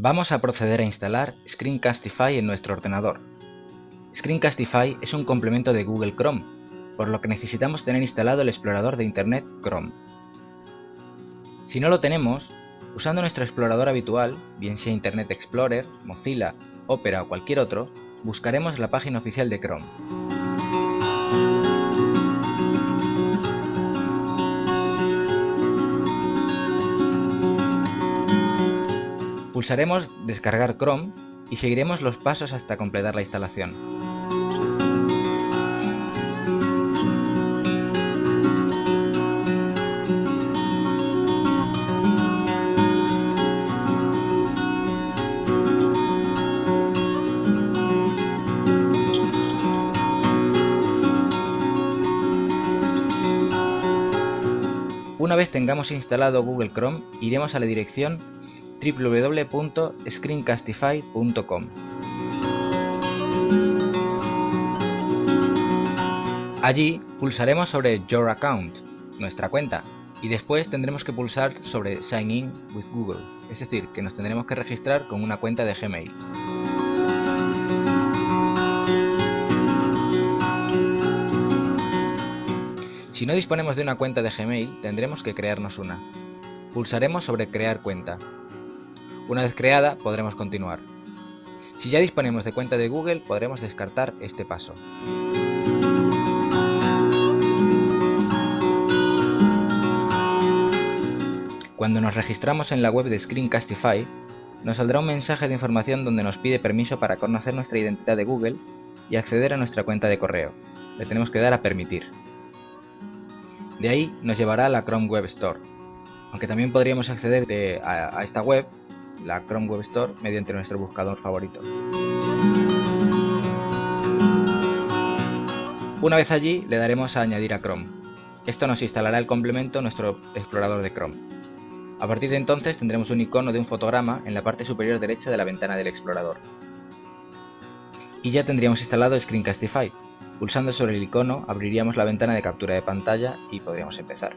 Vamos a proceder a instalar Screencastify en nuestro ordenador. Screencastify es un complemento de Google Chrome, por lo que necesitamos tener instalado el explorador de Internet Chrome. Si no lo tenemos, usando nuestro explorador habitual, bien sea Internet Explorer, Mozilla, Opera o cualquier otro, buscaremos la página oficial de Chrome. Pulsaremos Descargar Chrome y seguiremos los pasos hasta completar la instalación. Una vez tengamos instalado Google Chrome, iremos a la dirección www.screencastify.com. Allí pulsaremos sobre Your Account, nuestra cuenta, y después tendremos que pulsar sobre Sign In with Google, es decir, que nos tendremos que registrar con una cuenta de Gmail. Si no disponemos de una cuenta de Gmail, tendremos que crearnos una. Pulsaremos sobre Crear cuenta. Una vez creada, podremos continuar. Si ya disponemos de cuenta de Google, podremos descartar este paso. Cuando nos registramos en la web de Screencastify, nos saldrá un mensaje de información donde nos pide permiso para conocer nuestra identidad de Google y acceder a nuestra cuenta de correo. Le tenemos que dar a permitir. De ahí nos llevará a la Chrome Web Store, aunque también podríamos acceder a, esta web, la Chrome Web Store, mediante nuestro buscador favorito. Una vez allí le daremos a añadir a Chrome. Esto nos instalará el complemento nuestro explorador de Chrome. A partir de entonces tendremos un icono de un fotograma en la parte superior derecha de la ventana del explorador. Y ya tendríamos instalado Screencastify, Pulsando sobre el icono abriríamos la ventana de captura de pantalla y podríamos empezar.